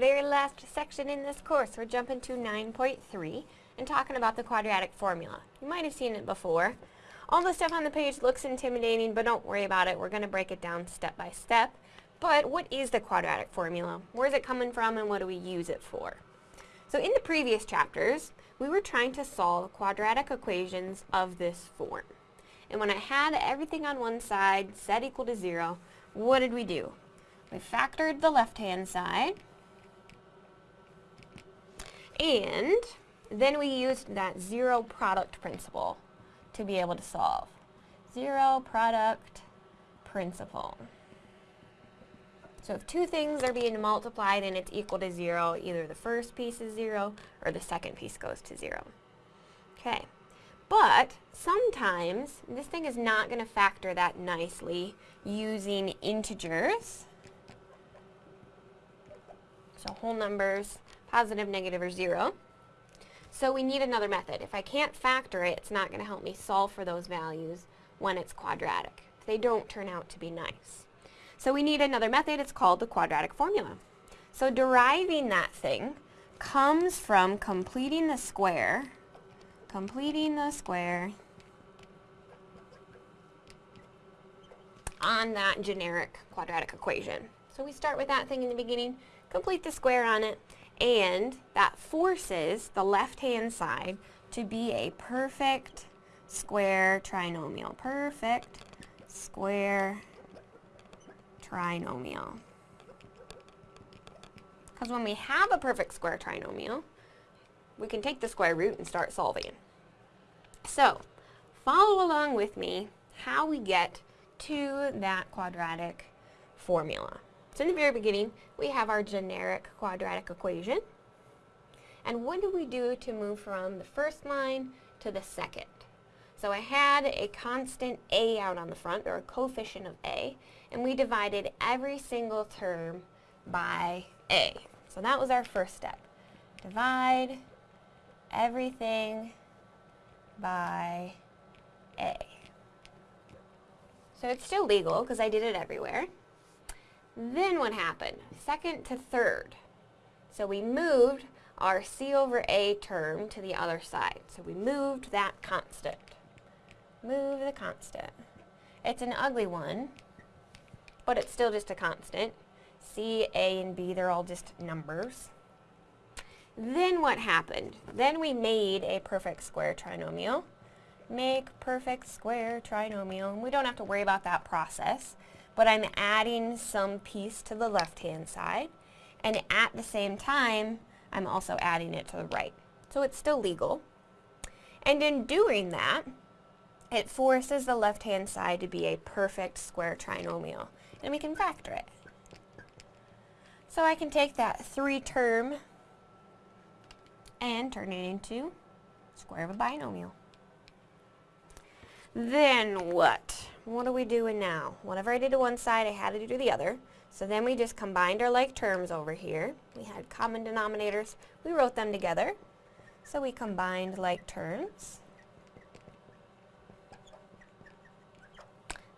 very last section in this course. We're jumping to 9.3 and talking about the quadratic formula. You might have seen it before. All the stuff on the page looks intimidating, but don't worry about it. We're going to break it down step by step. But what is the quadratic formula? Where is it coming from and what do we use it for? So in the previous chapters, we were trying to solve quadratic equations of this form. And when I had everything on one side set equal to zero, what did we do? We factored the left-hand side, and then we used that zero product principle to be able to solve. Zero product principle. So if two things are being multiplied and it's equal to zero, either the first piece is zero or the second piece goes to zero. Okay, but sometimes this thing is not going to factor that nicely using integers. So whole numbers, positive, negative, or zero. So we need another method. If I can't factor it, it's not going to help me solve for those values when it's quadratic. They don't turn out to be nice. So we need another method. It's called the quadratic formula. So deriving that thing comes from completing the square, completing the square on that generic quadratic equation. So we start with that thing in the beginning, complete the square on it, and that forces the left-hand side to be a perfect square trinomial. Perfect square trinomial. Because when we have a perfect square trinomial, we can take the square root and start solving. So, follow along with me how we get to that quadratic formula. So in the very beginning, we have our generic quadratic equation. And what do we do to move from the first line to the second? So I had a constant a out on the front, or a coefficient of a, and we divided every single term by a. So that was our first step. Divide everything by a. So it's still legal because I did it everywhere. Then what happened? Second to third. So we moved our c over a term to the other side. So we moved that constant. Move the constant. It's an ugly one, but it's still just a constant. C, A, and B, they're all just numbers. Then what happened? Then we made a perfect square trinomial. Make perfect square trinomial. And we don't have to worry about that process, but I'm adding some piece to the left-hand side. And at the same time, I'm also adding it to the right. So it's still legal. And in doing that, it forces the left-hand side to be a perfect square trinomial. And we can factor it. So I can take that three term and turn it into square of a binomial. Then what? What are we doing now? Whatever I did to one side, I had to do to the other. So then we just combined our like terms over here. We had common denominators. We wrote them together. So we combined like terms.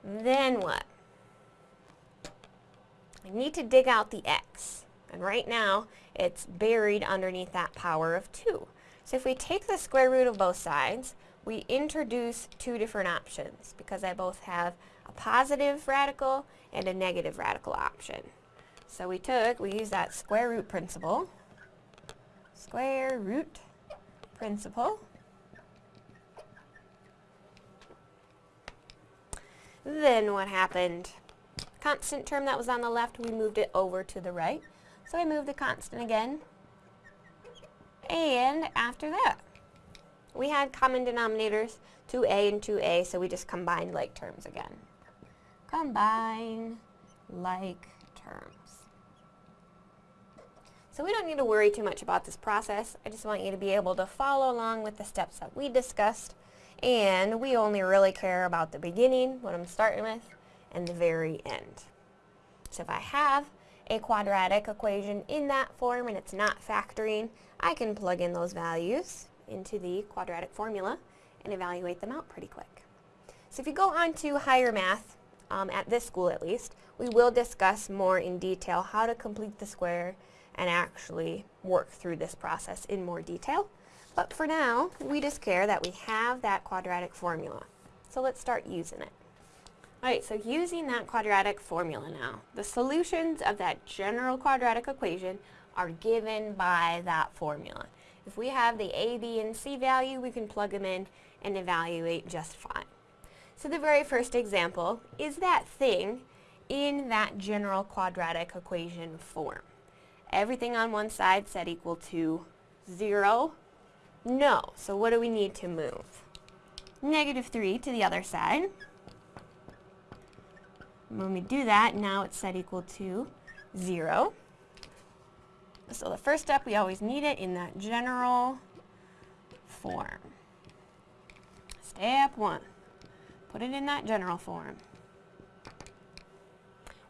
Then what? I need to dig out the x. And right now, it's buried underneath that power of 2. So if we take the square root of both sides, we introduce two different options because I both have a positive radical and a negative radical option. So we took, we used that square root principle, square root principle, Then what happened? Constant term that was on the left, we moved it over to the right. So I moved the constant again. And after that, we had common denominators, 2a and 2a, so we just combined like terms again. Combine like terms. So we don't need to worry too much about this process. I just want you to be able to follow along with the steps that we discussed and we only really care about the beginning, what I'm starting with, and the very end. So if I have a quadratic equation in that form and it's not factoring, I can plug in those values into the quadratic formula and evaluate them out pretty quick. So if you go on to higher math, um, at this school at least, we will discuss more in detail how to complete the square and actually work through this process in more detail. But for now, we just care that we have that quadratic formula. So let's start using it. Alright, so using that quadratic formula now, the solutions of that general quadratic equation are given by that formula. If we have the a, b, and c value, we can plug them in and evaluate just fine. So the very first example is that thing in that general quadratic equation form. Everything on one side set equal to 0? No. So what do we need to move? Negative 3 to the other side. When we do that, now it's set equal to 0. So the first step, we always need it in that general form. Step 1. Put it in that general form.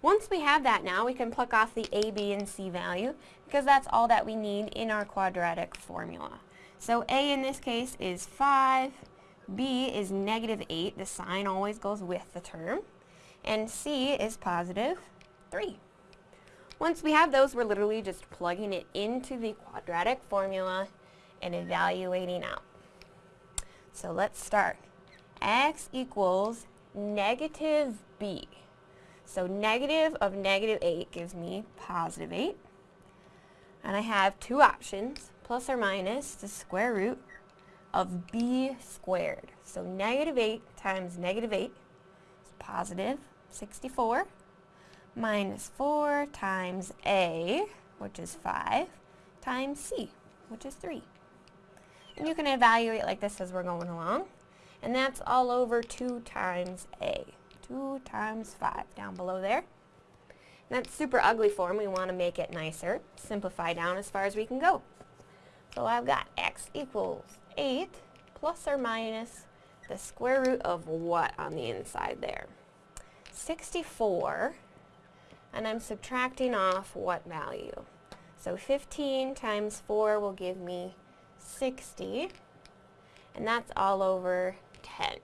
Once we have that now, we can pluck off the a, b, and c value because that's all that we need in our quadratic formula. So a in this case is 5, b is negative 8, the sign always goes with the term, and c is positive 3. Once we have those, we're literally just plugging it into the quadratic formula and evaluating out. So let's start. x equals negative b. So negative of negative 8 gives me positive 8. And I have two options, plus or minus the square root of b squared. So negative 8 times negative 8 is positive 64 minus 4 times a, which is 5, times c, which is 3. And you can evaluate like this as we're going along. And that's all over 2 times a. 2 times 5 down below there. And that's super ugly form. We want to make it nicer. Simplify down as far as we can go. So I've got x equals 8 plus or minus the square root of what on the inside there? 64. And I'm subtracting off what value? So 15 times 4 will give me 60. And that's all over 10.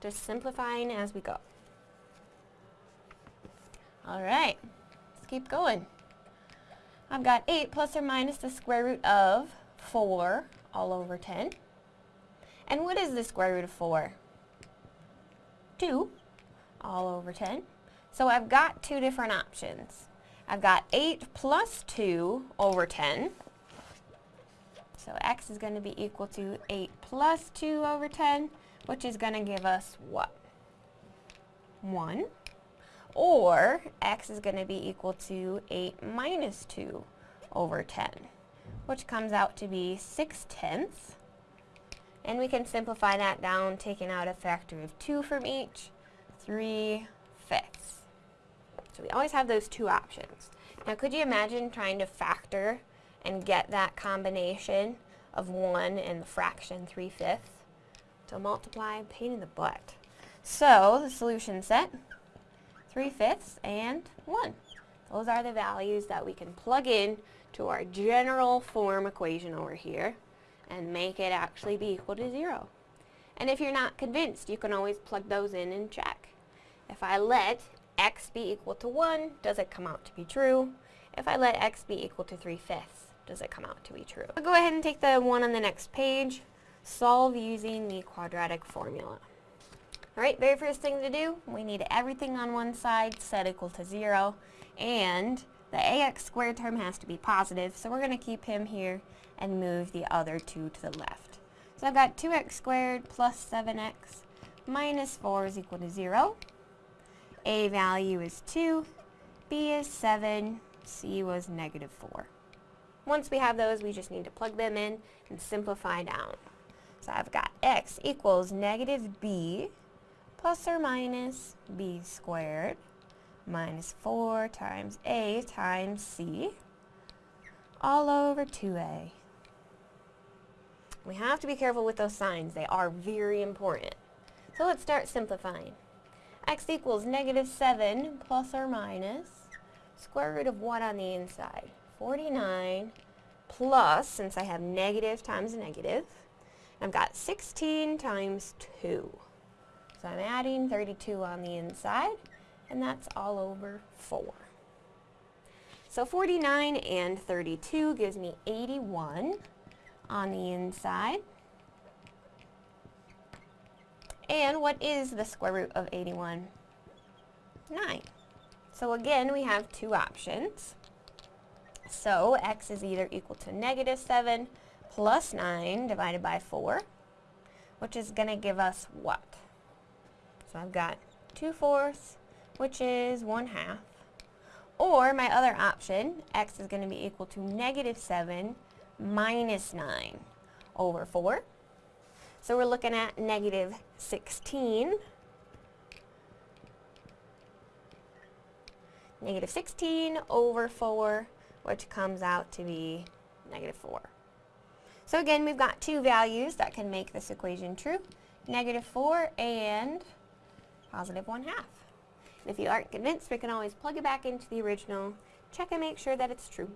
Just simplifying as we go. Alright, let's keep going. I've got 8 plus or minus the square root of 4 all over 10. And what is the square root of 4? 2 all over 10. So I've got two different options. I've got 8 plus 2 over 10. So x is going to be equal to 8 plus 2 over 10 which is going to give us what? 1. Or x is going to be equal to 8 minus 2 over 10, which comes out to be 6 tenths. And we can simplify that down, taking out a factor of 2 from each, 3 fifths. So we always have those two options. Now could you imagine trying to factor and get that combination of 1 and the fraction 3 fifths? So multiply, pain in the butt. So the solution set, 3 fifths and 1. Those are the values that we can plug in to our general form equation over here and make it actually be equal to 0. And if you're not convinced, you can always plug those in and check. If I let x be equal to 1, does it come out to be true? If I let x be equal to 3 fifths, does it come out to be true? I'll go ahead and take the one on the next page solve using the quadratic formula. Alright, very first thing to do, we need everything on one side set equal to 0, and the ax squared term has to be positive, so we're going to keep him here and move the other two to the left. So I've got 2x squared plus 7x minus 4 is equal to 0. A value is 2, B is 7, C was negative 4. Once we have those, we just need to plug them in and simplify down. So I've got x equals negative b plus or minus b squared minus 4 times a times c all over 2a. We have to be careful with those signs. They are very important. So let's start simplifying. X equals negative 7 plus or minus square root of what on the inside? 49 plus, since I have negative times a negative, I've got 16 times 2. So I'm adding 32 on the inside, and that's all over 4. So 49 and 32 gives me 81 on the inside. And what is the square root of 81? 9. So again, we have two options. So x is either equal to negative 7 plus 9 divided by 4, which is going to give us what? So I've got 2 fourths, which is 1 half. Or my other option, x is going to be equal to negative 7 minus 9 over 4. So we're looking at negative 16. Negative 16 over 4, which comes out to be negative 4. So again, we've got two values that can make this equation true. Negative 4 and positive 1 half. If you aren't convinced, we can always plug it back into the original, check and make sure that it's true.